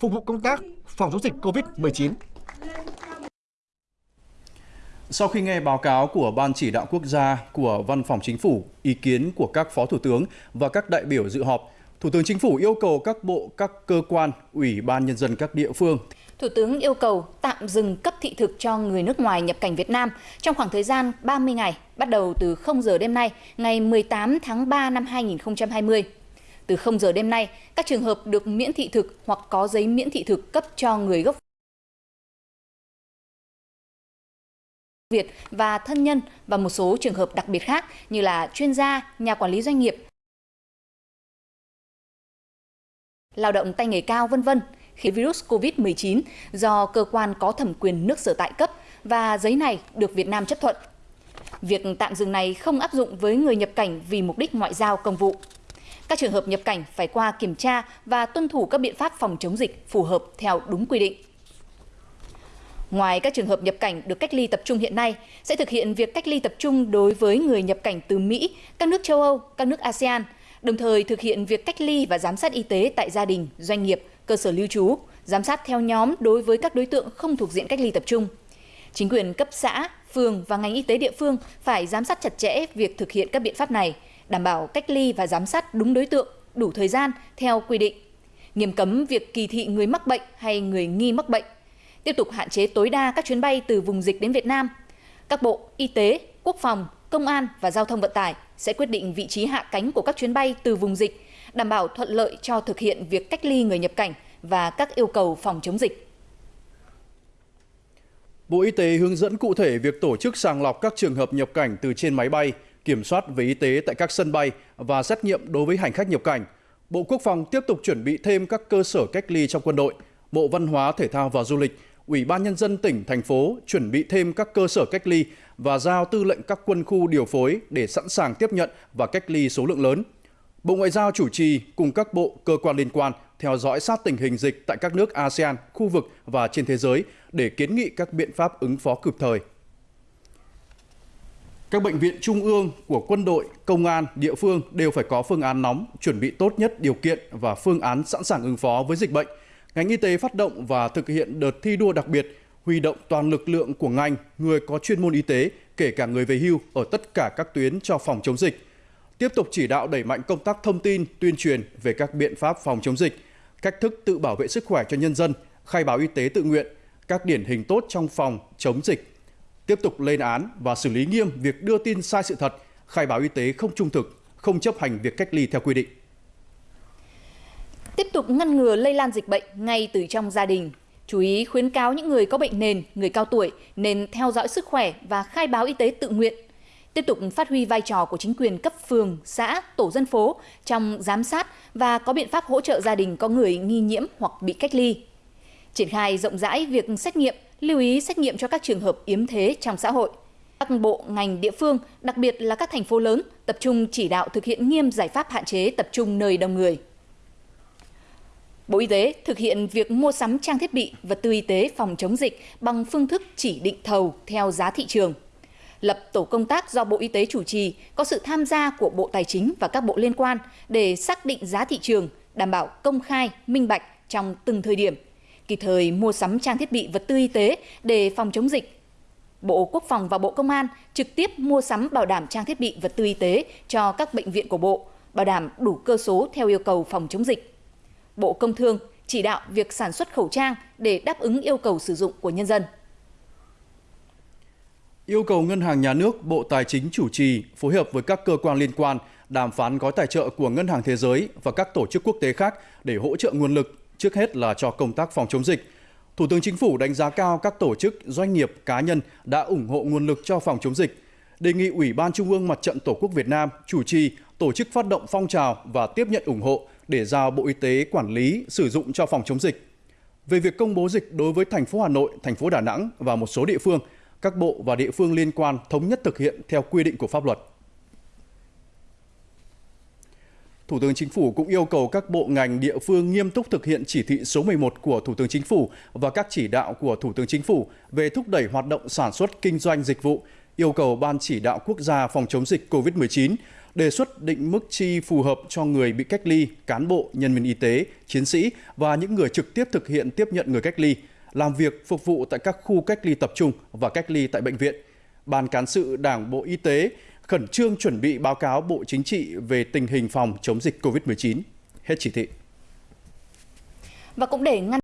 phục vụ công tác phòng chống dịch COVID-19. Sau khi nghe báo cáo của Ban chỉ đạo quốc gia của Văn phòng Chính phủ, ý kiến của các phó thủ tướng và các đại biểu dự họp, Thủ tướng Chính phủ yêu cầu các bộ, các cơ quan, ủy ban nhân dân các địa phương Thủ tướng yêu cầu tạm dừng cấp thị thực cho người nước ngoài nhập cảnh Việt Nam trong khoảng thời gian 30 ngày, bắt đầu từ 0 giờ đêm nay, ngày 18 tháng 3 năm 2020. Từ 0 giờ đêm nay, các trường hợp được miễn thị thực hoặc có giấy miễn thị thực cấp cho người gốc Việt và thân nhân và một số trường hợp đặc biệt khác như là chuyên gia, nhà quản lý doanh nghiệp, lao động tay nghề cao vân vân khi virus COVID-19 do cơ quan có thẩm quyền nước sở tại cấp và giấy này được Việt Nam chấp thuận. Việc tạm dừng này không áp dụng với người nhập cảnh vì mục đích ngoại giao công vụ. Các trường hợp nhập cảnh phải qua kiểm tra và tuân thủ các biện pháp phòng chống dịch phù hợp theo đúng quy định. Ngoài các trường hợp nhập cảnh được cách ly tập trung hiện nay, sẽ thực hiện việc cách ly tập trung đối với người nhập cảnh từ Mỹ, các nước châu Âu, các nước ASEAN, đồng thời thực hiện việc cách ly và giám sát y tế tại gia đình, doanh nghiệp, cơ sở lưu trú, giám sát theo nhóm đối với các đối tượng không thuộc diện cách ly tập trung. Chính quyền cấp xã, phường và ngành y tế địa phương phải giám sát chặt chẽ việc thực hiện các biện pháp này, đảm bảo cách ly và giám sát đúng đối tượng, đủ thời gian theo quy định. Nghiêm cấm việc kỳ thị người mắc bệnh hay người nghi mắc bệnh. Tiếp tục hạn chế tối đa các chuyến bay từ vùng dịch đến Việt Nam. Các bộ Y tế, Quốc phòng, Công an và Giao thông Vận tải sẽ quyết định vị trí hạ cánh của các chuyến bay từ vùng dịch đảm bảo thuận lợi cho thực hiện việc cách ly người nhập cảnh và các yêu cầu phòng chống dịch. Bộ Y tế hướng dẫn cụ thể việc tổ chức sàng lọc các trường hợp nhập cảnh từ trên máy bay, kiểm soát về y tế tại các sân bay và xét nghiệm đối với hành khách nhập cảnh. Bộ Quốc phòng tiếp tục chuẩn bị thêm các cơ sở cách ly trong quân đội. Bộ Văn hóa, Thể thao và Du lịch, Ủy ban Nhân dân tỉnh, thành phố chuẩn bị thêm các cơ sở cách ly và giao tư lệnh các quân khu điều phối để sẵn sàng tiếp nhận và cách ly số lượng lớn. Bộ Ngoại giao chủ trì cùng các bộ, cơ quan liên quan theo dõi sát tình hình dịch tại các nước ASEAN, khu vực và trên thế giới để kiến nghị các biện pháp ứng phó kịp thời. Các bệnh viện trung ương của quân đội, công an, địa phương đều phải có phương án nóng, chuẩn bị tốt nhất điều kiện và phương án sẵn sàng ứng phó với dịch bệnh. Ngành y tế phát động và thực hiện đợt thi đua đặc biệt, huy động toàn lực lượng của ngành, người có chuyên môn y tế, kể cả người về hưu ở tất cả các tuyến cho phòng chống dịch tiếp tục chỉ đạo đẩy mạnh công tác thông tin, tuyên truyền về các biện pháp phòng chống dịch, cách thức tự bảo vệ sức khỏe cho nhân dân, khai báo y tế tự nguyện, các điển hình tốt trong phòng chống dịch. Tiếp tục lên án và xử lý nghiêm việc đưa tin sai sự thật, khai báo y tế không trung thực, không chấp hành việc cách ly theo quy định. Tiếp tục ngăn ngừa lây lan dịch bệnh ngay từ trong gia đình. Chú ý khuyến cáo những người có bệnh nền, người cao tuổi nên theo dõi sức khỏe và khai báo y tế tự nguyện tiếp tục phát huy vai trò của chính quyền cấp phường, xã, tổ dân phố trong giám sát và có biện pháp hỗ trợ gia đình có người nghi nhiễm hoặc bị cách ly. Triển khai rộng rãi việc xét nghiệm, lưu ý xét nghiệm cho các trường hợp yếm thế trong xã hội. Các bộ, ngành, địa phương, đặc biệt là các thành phố lớn, tập trung chỉ đạo thực hiện nghiêm giải pháp hạn chế tập trung nơi đông người. Bộ Y tế thực hiện việc mua sắm trang thiết bị, vật tư y tế phòng chống dịch bằng phương thức chỉ định thầu theo giá thị trường lập tổ công tác do Bộ Y tế chủ trì, có sự tham gia của Bộ Tài chính và các bộ liên quan để xác định giá thị trường, đảm bảo công khai, minh bạch trong từng thời điểm, kịp thời mua sắm trang thiết bị vật tư y tế để phòng chống dịch. Bộ Quốc phòng và Bộ Công an trực tiếp mua sắm bảo đảm trang thiết bị vật tư y tế cho các bệnh viện của Bộ, bảo đảm đủ cơ số theo yêu cầu phòng chống dịch. Bộ Công Thương chỉ đạo việc sản xuất khẩu trang để đáp ứng yêu cầu sử dụng của nhân dân yêu cầu Ngân hàng Nhà nước, Bộ Tài chính chủ trì, phối hợp với các cơ quan liên quan đàm phán gói tài trợ của Ngân hàng Thế giới và các tổ chức quốc tế khác để hỗ trợ nguồn lực, trước hết là cho công tác phòng chống dịch. Thủ tướng Chính phủ đánh giá cao các tổ chức, doanh nghiệp, cá nhân đã ủng hộ nguồn lực cho phòng chống dịch, đề nghị Ủy ban Trung ương Mặt trận Tổ quốc Việt Nam chủ trì tổ chức phát động phong trào và tiếp nhận ủng hộ để giao Bộ Y tế quản lý sử dụng cho phòng chống dịch. Về việc công bố dịch đối với thành phố Hà Nội, thành phố Đà Nẵng và một số địa phương – các bộ và địa phương liên quan thống nhất thực hiện theo quy định của pháp luật. Thủ tướng Chính phủ cũng yêu cầu các bộ ngành địa phương nghiêm túc thực hiện chỉ thị số 11 của Thủ tướng Chính phủ và các chỉ đạo của Thủ tướng Chính phủ về thúc đẩy hoạt động sản xuất kinh doanh dịch vụ, yêu cầu Ban chỉ đạo quốc gia phòng chống dịch COVID-19 đề xuất định mức chi phù hợp cho người bị cách ly, cán bộ, nhân viên y tế, chiến sĩ và những người trực tiếp thực hiện tiếp nhận người cách ly, làm việc phục vụ tại các khu cách ly tập trung và cách ly tại bệnh viện. Ban cán sự Đảng Bộ Y tế khẩn trương chuẩn bị báo cáo Bộ Chính trị về tình hình phòng chống dịch COVID-19. Hết chỉ thị. Và cũng để ngăn